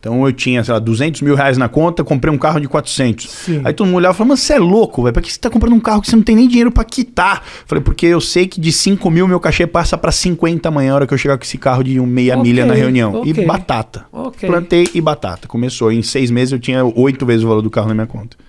Então eu tinha, sei lá, 200 mil reais na conta, comprei um carro de 400. Sim. Aí todo mundo olhava e falava, mas você é louco, velho, pra que você tá comprando um carro que você não tem nem dinheiro para quitar? Falei, porque eu sei que de 5 mil meu cachê passa para 50 amanhã, a hora que eu chegar com esse carro de um meia okay, milha na reunião. E batata. Okay. Plantei e batata. Começou. Em seis meses eu tinha oito vezes o valor do carro na minha conta.